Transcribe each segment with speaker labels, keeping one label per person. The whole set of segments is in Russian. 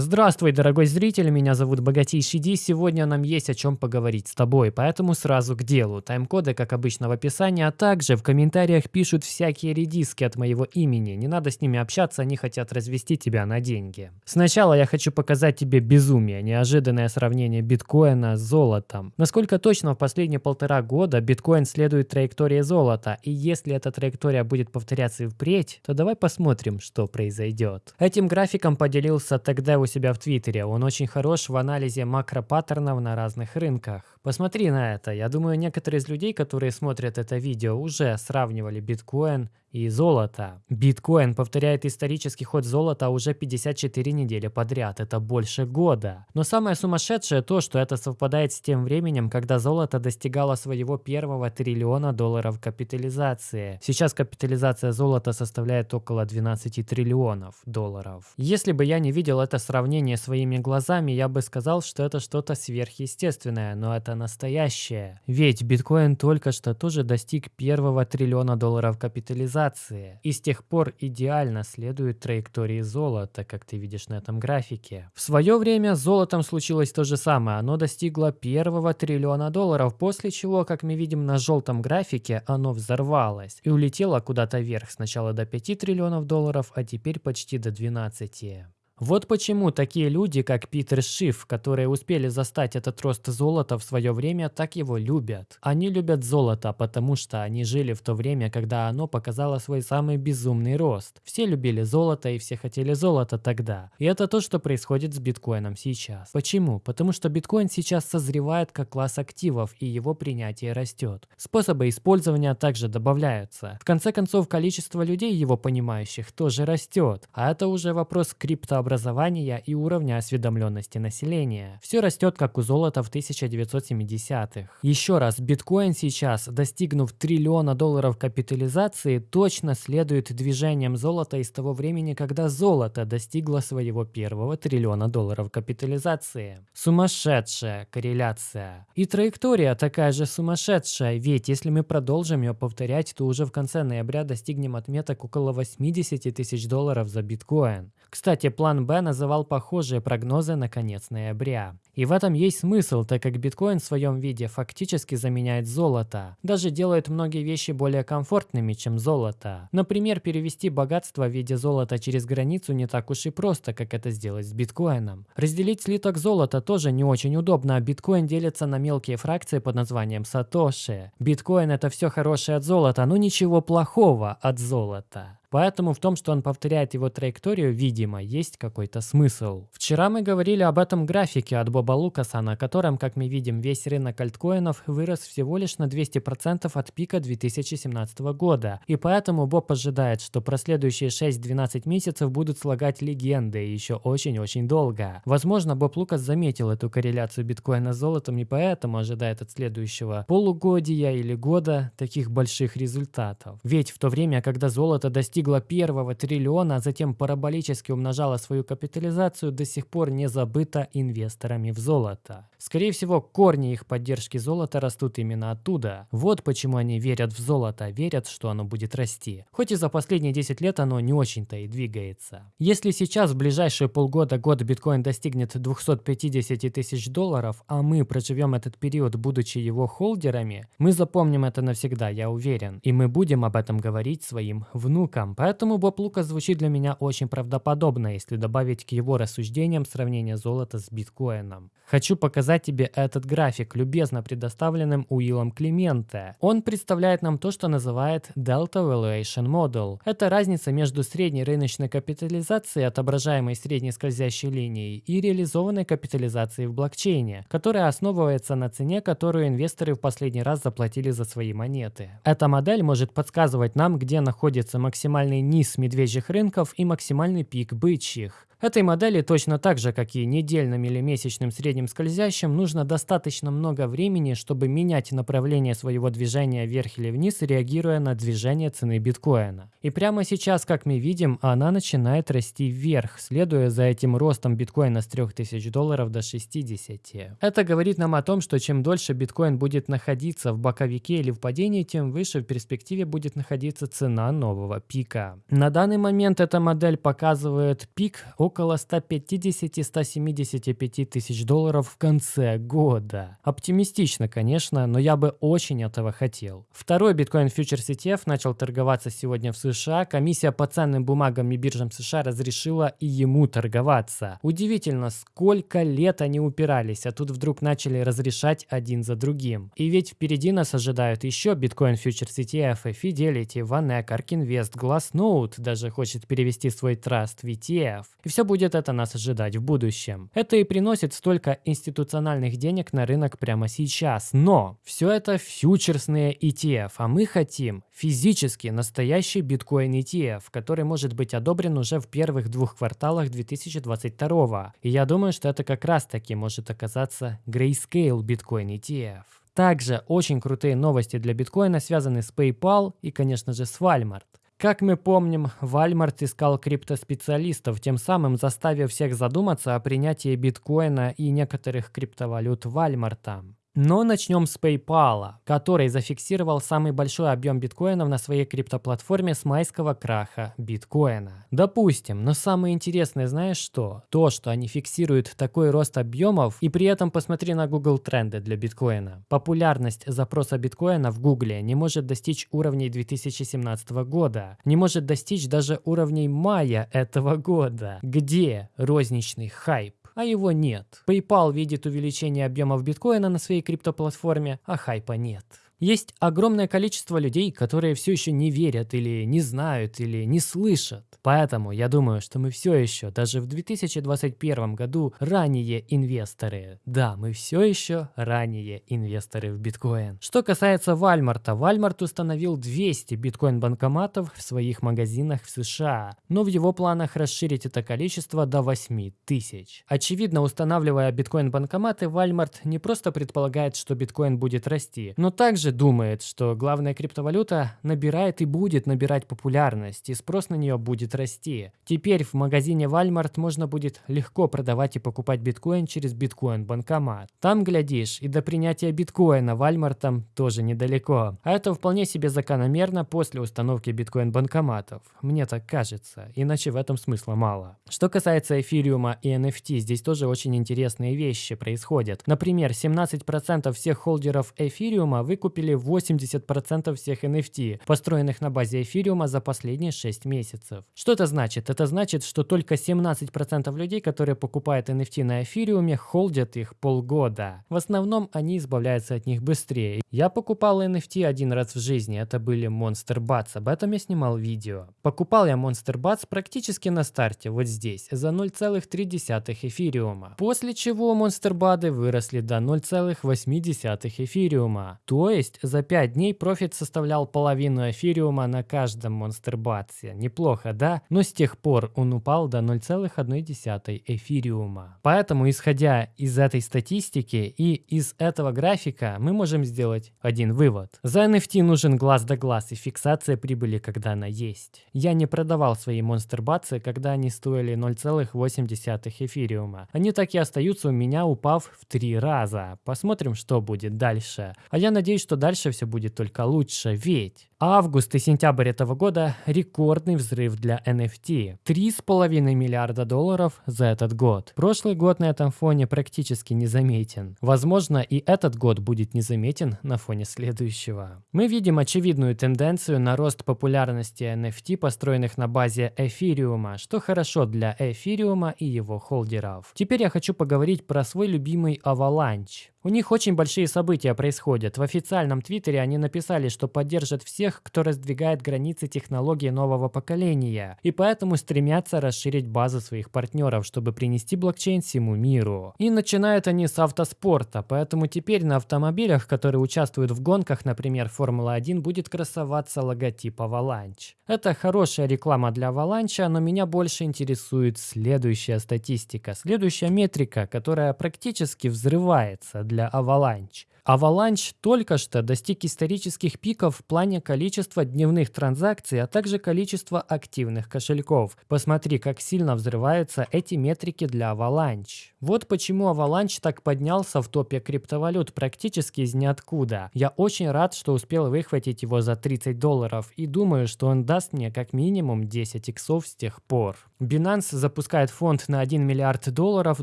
Speaker 1: Здравствуй, дорогой зритель, меня зовут Богатейший Ди. Сегодня нам есть о чем поговорить с тобой, поэтому сразу к делу. Тайм-коды, как обычно, в описании, а также в комментариях пишут всякие редиски от моего имени. Не надо с ними общаться, они хотят развести тебя на деньги. Сначала я хочу показать тебе безумие, неожиданное сравнение биткоина с золотом. Насколько точно в последние полтора года биткоин следует траектории золота, и если эта траектория будет повторяться и впредь, то давай посмотрим, что произойдет. Этим графиком поделился тогда у себя в Твиттере. Он очень хорош в анализе макропаттернов на разных рынках. Посмотри на это. Я думаю, некоторые из людей, которые смотрят это видео, уже сравнивали биткоин и золото. Биткоин повторяет исторический ход золота уже 54 недели подряд. Это больше года. Но самое сумасшедшее то, что это совпадает с тем временем, когда золото достигало своего первого триллиона долларов капитализации. Сейчас капитализация золота составляет около 12 триллионов долларов. Если бы я не видел это сравнение своими глазами, я бы сказал, что это что-то сверхъестественное, но это настоящее. Ведь биткоин только что тоже достиг первого триллиона долларов капитализации и с тех пор идеально следует траектории золота, как ты видишь на этом графике. В свое время с золотом случилось то же самое, оно достигло первого триллиона долларов, после чего, как мы видим на желтом графике, оно взорвалось и улетело куда-то вверх, сначала до 5 триллионов долларов, а теперь почти до 12. Вот почему такие люди, как Питер Шиф, которые успели застать этот рост золота в свое время, так его любят. Они любят золото, потому что они жили в то время, когда оно показало свой самый безумный рост. Все любили золото и все хотели золото тогда. И это то, что происходит с биткоином сейчас. Почему? Потому что биткоин сейчас созревает как класс активов и его принятие растет. Способы использования также добавляются. В конце концов, количество людей, его понимающих, тоже растет. А это уже вопрос криптообразования образования и уровня осведомленности населения. Все растет как у золота в 1970-х. Еще раз, биткоин сейчас, достигнув триллиона долларов капитализации, точно следует движением золота из того времени, когда золото достигло своего первого триллиона долларов капитализации. Сумасшедшая корреляция. И траектория такая же сумасшедшая, ведь если мы продолжим ее повторять, то уже в конце ноября достигнем отметок около 80 тысяч долларов за биткоин. Кстати, план Б называл похожие прогнозы на конец ноября. И в этом есть смысл, так как биткоин в своем виде фактически заменяет золото. Даже делает многие вещи более комфортными, чем золото. Например, перевести богатство в виде золота через границу не так уж и просто, как это сделать с биткоином. Разделить слиток золота тоже не очень удобно, а биткоин делится на мелкие фракции под названием сатоши. Биткоин это все хорошее от золота, но ничего плохого от золота. Поэтому в том, что он повторяет его траекторию, видимо, есть какой-то смысл. Вчера мы говорили об этом графике от Боба Лукаса, на котором, как мы видим, весь рынок альткоинов вырос всего лишь на 200% от пика 2017 года. И поэтому Боб ожидает, что проследующие 6-12 месяцев будут слагать легенды еще очень-очень долго. Возможно, Боб Лукас заметил эту корреляцию биткоина с золотом и поэтому ожидает от следующего полугодия или года таких больших результатов. Ведь в то время, когда золото достиг достигла первого триллиона, а затем параболически умножала свою капитализацию, до сих пор не забыта инвесторами в золото. Скорее всего, корни их поддержки золота растут именно оттуда. Вот почему они верят в золото, верят, что оно будет расти. Хоть и за последние 10 лет оно не очень-то и двигается. Если сейчас в ближайшие полгода-год биткоин достигнет 250 тысяч долларов, а мы проживем этот период, будучи его холдерами, мы запомним это навсегда, я уверен. И мы будем об этом говорить своим внукам рынкам, поэтому Боб Лукас звучит для меня очень правдоподобно, если добавить к его рассуждениям сравнение золота с биткоином. Хочу показать тебе этот график, любезно предоставленным Уиллом Клименте. Он представляет нам то, что называет Delta Valuation Model. Это разница между средней рыночной капитализацией, отображаемой средней скользящей линией, и реализованной капитализацией в блокчейне, которая основывается на цене, которую инвесторы в последний раз заплатили за свои монеты. Эта модель может подсказывать нам, где находится максимальный максимальный низ медвежьих рынков и максимальный пик бычьих. Этой модели точно так же, как и недельным или месячным средним скользящим, нужно достаточно много времени, чтобы менять направление своего движения вверх или вниз, реагируя на движение цены биткоина. И прямо сейчас, как мы видим, она начинает расти вверх, следуя за этим ростом биткоина с 3000 долларов до 60. Это говорит нам о том, что чем дольше биткоин будет находиться в боковике или в падении, тем выше в перспективе будет находиться цена нового пика. На данный момент эта модель показывает пик 150-175 тысяч долларов в конце года. Оптимистично, конечно, но я бы очень этого хотел. Второй биткоин фьючерс ETF начал торговаться сегодня в США. Комиссия по ценным бумагам и биржам США разрешила и ему торговаться. Удивительно, сколько лет они упирались, а тут вдруг начали разрешать один за другим. И ведь впереди нас ожидают еще биткоин фьючерс ETF, Fidelity, Vanek, Ark Invest, Glassnode даже хочет перевести свой траст в ETF. И все будет это нас ожидать в будущем. Это и приносит столько институциональных денег на рынок прямо сейчас. Но все это фьючерсные ETF, а мы хотим физически настоящий биткоин ETF, который может быть одобрен уже в первых двух кварталах 2022. И я думаю, что это как раз таки может оказаться Grayscale Bitcoin ETF. Также очень крутые новости для биткоина связаны с PayPal и, конечно же, с Walmart. Как мы помним, Walmart искал криптоспециалистов, тем самым заставив всех задуматься о принятии биткоина и некоторых криптовалют Walmart. Но начнем с PayPal, который зафиксировал самый большой объем биткоинов на своей криптоплатформе с майского краха биткоина. Допустим, но самое интересное знаешь что? То, что они фиксируют такой рост объемов и при этом посмотри на Google тренды для биткоина. Популярность запроса биткоина в Google не может достичь уровней 2017 года, не может достичь даже уровней мая этого года. Где розничный хайп? А его нет. PayPal видит увеличение объемов биткоина на своей криптоплатформе, а хайпа нет. Есть огромное количество людей, которые все еще не верят или не знают или не слышат. Поэтому я думаю, что мы все еще, даже в 2021 году, ранние инвесторы. Да, мы все еще ранние инвесторы в биткоин. Что касается Вальмарта, Вальмарт установил 200 биткоин-банкоматов в своих магазинах в США, но в его планах расширить это количество до 8 тысяч. Очевидно, устанавливая биткоин-банкоматы, Вальмарт не просто предполагает, что биткоин будет расти, но также также думает, что главная криптовалюта набирает и будет набирать популярность, и спрос на нее будет расти. Теперь в магазине Walmart можно будет легко продавать и покупать биткоин через биткоин-банкомат. Там, глядишь, и до принятия биткоина Walmart тоже недалеко. А это вполне себе закономерно после установки биткоин-банкоматов. Мне так кажется, иначе в этом смысла мало. Что касается эфириума и NFT, здесь тоже очень интересные вещи происходят. Например, 17% всех холдеров эфириума выкупили выкупили 80% всех NFT, построенных на базе эфириума за последние 6 месяцев. Что это значит? Это значит, что только 17% людей, которые покупают NFT на эфириуме, холдят их полгода. В основном они избавляются от них быстрее. Я покупал NFT один раз в жизни, это были Monster Bats, об этом я снимал видео. Покупал я Monster Bats практически на старте, вот здесь, за 0,3 эфириума. После чего Monster Bats выросли до 0,8 эфириума. То есть есть за 5 дней профит составлял половину эфириума на каждом монстербатсе. Неплохо, да? Но с тех пор он упал до 0,1 эфириума. Поэтому, исходя из этой статистики и из этого графика, мы можем сделать один вывод. За NFT нужен глаз да глаз и фиксация прибыли, когда она есть. Я не продавал свои монстербатсы, когда они стоили 0,8 эфириума. Они так и остаются у меня, упав в 3 раза. Посмотрим, что будет дальше. А я надеюсь, что дальше все будет только лучше, ведь Август и сентябрь этого года – рекордный взрыв для NFT. 3,5 миллиарда долларов за этот год. Прошлый год на этом фоне практически незаметен. Возможно, и этот год будет незаметен на фоне следующего. Мы видим очевидную тенденцию на рост популярности NFT, построенных на базе эфириума, что хорошо для эфириума и его холдеров. Теперь я хочу поговорить про свой любимый Avalanche. У них очень большие события происходят. В официальном твиттере они написали, что поддержат всех тех, кто раздвигает границы технологий нового поколения, и поэтому стремятся расширить базу своих партнеров, чтобы принести блокчейн всему миру. И начинают они с автоспорта, поэтому теперь на автомобилях, которые участвуют в гонках, например, Формула-1, будет красоваться логотип Avalanche. Это хорошая реклама для Avalanche, но меня больше интересует следующая статистика, следующая метрика, которая практически взрывается для Avalanche. Avalanche только что достиг исторических пиков в плане количества дневных транзакций, а также количества активных кошельков. Посмотри, как сильно взрываются эти метрики для Avalanche. Вот почему Avalanche так поднялся в топе криптовалют практически из ниоткуда. Я очень рад, что успел выхватить его за 30 долларов и думаю, что он даст мне как минимум 10 иксов с тех пор. Binance запускает фонд на 1 миллиард долларов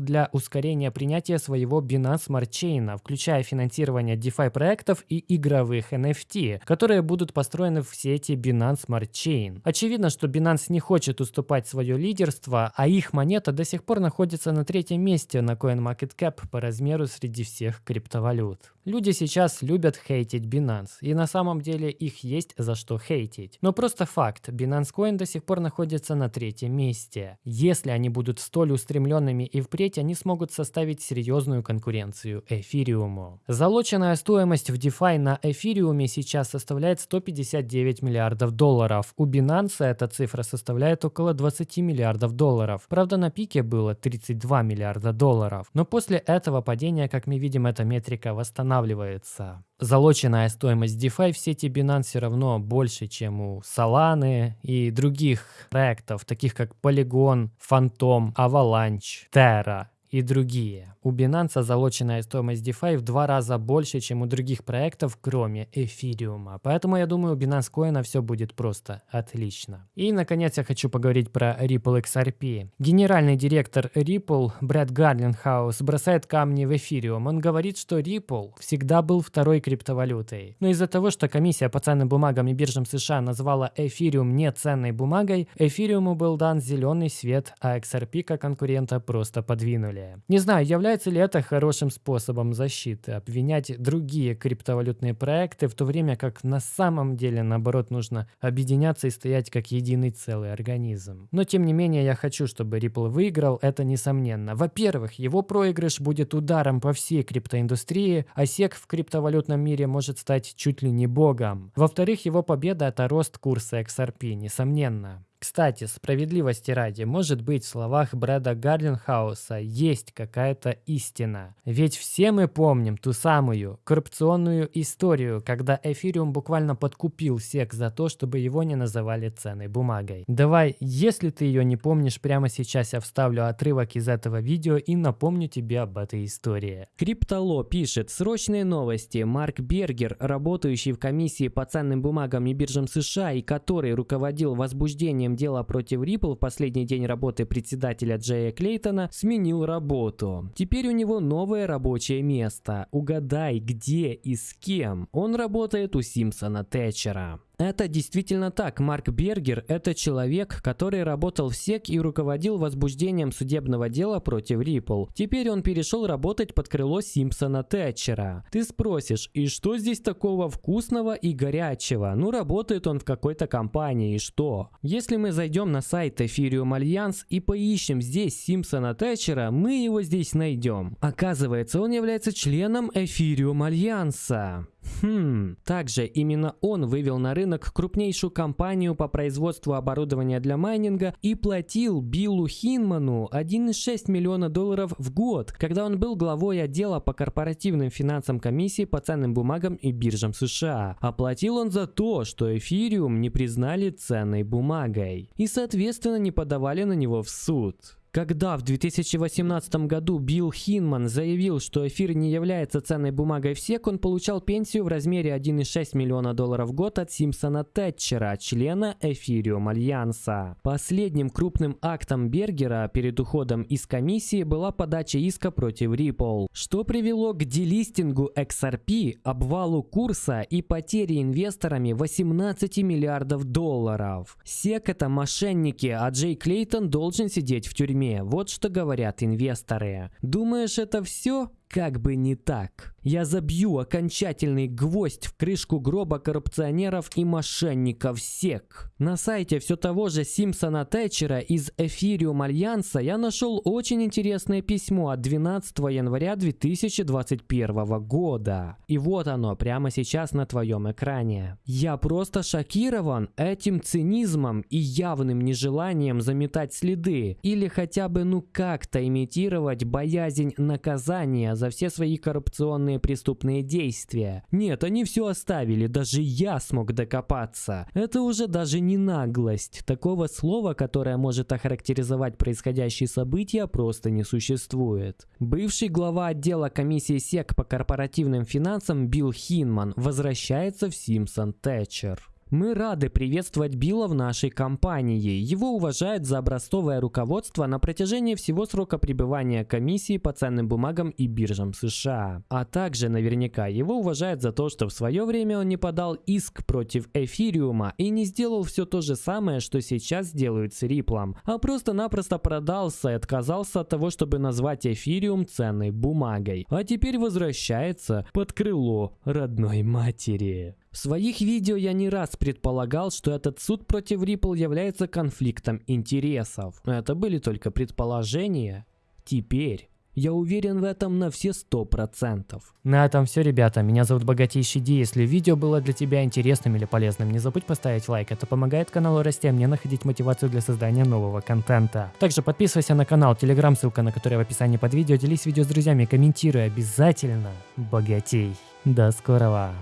Speaker 1: для ускорения принятия своего Binance Smart Chain, включая финансирование DeFi проектов и игровых NFT, которые будут построены в сети Binance Smart Chain. Очевидно, что Binance не хочет уступать свое лидерство, а их монета до сих пор находится на третьем месте на CoinMarketCap по размеру среди всех криптовалют. Люди сейчас любят хейтить Binance, и на самом деле их есть за что хейтить. Но просто факт, Binance Coin до сих пор находится на третьем месте. Если они будут столь устремленными и впредь, они смогут составить серьезную конкуренцию эфириуму. Залоченная стоимость в DeFi на эфириуме сейчас составляет 159 миллиардов долларов. У Binance эта цифра составляет около 20 миллиардов долларов. Правда, на пике было 32 миллиарда долларов. Но после этого падения, как мы видим, эта метрика восстанавливается. Залоченная стоимость DeFi в сети Binance все равно больше, чем у Solana и других проектов, таких как Polygon, Phantom, Avalanche, Terra и другие. У Binance залоченная стоимость DeFi в два раза больше, чем у других проектов, кроме эфириума. Поэтому я думаю, у Binance Coin все будет просто отлично. И, наконец, я хочу поговорить про Ripple XRP. Генеральный директор Ripple Брэд Гарлинхаус бросает камни в эфириум. Он говорит, что Ripple всегда был второй криптовалютой. Но из-за того, что комиссия по ценным бумагам и биржам США назвала эфириум не ценной бумагой, эфириуму был дан зеленый свет, а XRP как конкурента просто подвинули. Не знаю, Является ли это хорошим способом защиты? Обвинять другие криптовалютные проекты, в то время как на самом деле, наоборот, нужно объединяться и стоять как единый целый организм. Но тем не менее, я хочу, чтобы Ripple выиграл, это несомненно. Во-первых, его проигрыш будет ударом по всей криптоиндустрии, а SEC в криптовалютном мире может стать чуть ли не богом. Во-вторых, его победа – это рост курса XRP, несомненно. Кстати, справедливости ради, может быть, в словах Брэда Гарлинхауса есть какая-то истина. Ведь все мы помним ту самую коррупционную историю, когда эфириум буквально подкупил сек за то, чтобы его не называли ценной бумагой. Давай, если ты ее не помнишь, прямо сейчас я вставлю отрывок из этого видео и напомню тебе об этой истории.
Speaker 2: Криптоло пишет срочные новости. Марк Бергер, работающий в комиссии по ценным бумагам и биржам США и который руководил возбуждением дела против Ripple в последний день работы председателя Джея Клейтона сменил работу. Теперь у него новое рабочее место. Угадай, где и с кем. Он работает у Симпсона Тэтчера. Это действительно так. Марк Бергер – это человек, который работал в SEC и руководил возбуждением судебного дела против Ripple. Теперь он перешел работать под крыло Симпсона Тэтчера. Ты спросишь, и что здесь такого вкусного и горячего? Ну, работает он в какой-то компании, и что? Если мы зайдем на сайт Ethereum Alliance и поищем здесь Симпсона Тэтчера, мы его здесь найдем. Оказывается, он является членом Ethereum Альянса. Хм, также именно он вывел на рынок крупнейшую компанию по производству оборудования для майнинга и платил Биллу Хинману 1,6 миллиона долларов в год, когда он был главой отдела по корпоративным финансам комиссии по ценным бумагам и биржам США. Оплатил он за то, что эфириум не признали ценной бумагой и соответственно не подавали на него в суд. Когда в 2018 году Билл Хинман заявил, что эфир не является ценной бумагой в СЕК, он получал пенсию в размере 1,6 миллиона долларов в год от Симпсона Тэтчера, члена Эфириум Альянса. Последним крупным актом Бергера перед уходом из комиссии была подача иска против Ripple, что привело к делистингу XRP, обвалу курса и потере инвесторами 18 миллиардов долларов. СЕК это мошенники, а Джей Клейтон должен сидеть в тюрьме Вот что говорят инвесторы. Думаешь, это все? Как бы не так. Я забью окончательный гвоздь в крышку гроба коррупционеров и мошенников СЕК. На сайте все того же Симпсона Тэтчера из Эфириум Альянса я нашел очень интересное письмо от 12 января 2021 года. И вот оно прямо сейчас на твоем экране. Я просто шокирован этим цинизмом и явным нежеланием заметать следы или хотя бы ну как-то имитировать боязнь наказания за все свои коррупционные преступные действия. Нет, они все оставили, даже я смог докопаться. Это уже даже не наглость. Такого слова, которое может охарактеризовать происходящие события, просто не существует. Бывший глава отдела комиссии СЕК по корпоративным финансам Билл Хинман возвращается в Симпсон Тэтчер. Мы рады приветствовать Билла в нашей компании. Его уважают за образцовое руководство на протяжении всего срока пребывания комиссии по ценным бумагам и биржам США. А также наверняка его уважают за то, что в свое время он не подал иск против эфириума и не сделал все то же самое, что сейчас делают с Риплом, а просто-напросто продался и отказался от того, чтобы назвать эфириум ценной бумагой. А теперь возвращается под крыло родной матери. В своих видео я не раз предполагал, что этот суд против Ripple является конфликтом интересов. Это были только предположения. Теперь я уверен в этом на все сто процентов.
Speaker 1: На этом все, ребята. Меня зовут Богатейший Ди. Если видео было для тебя интересным или полезным, не забудь поставить лайк. Это помогает каналу расти, а мне находить мотивацию для создания нового контента. Также подписывайся на канал, телеграм, ссылка на который в описании под видео. Делись видео с друзьями, комментируй обязательно. Богатей. До скорого.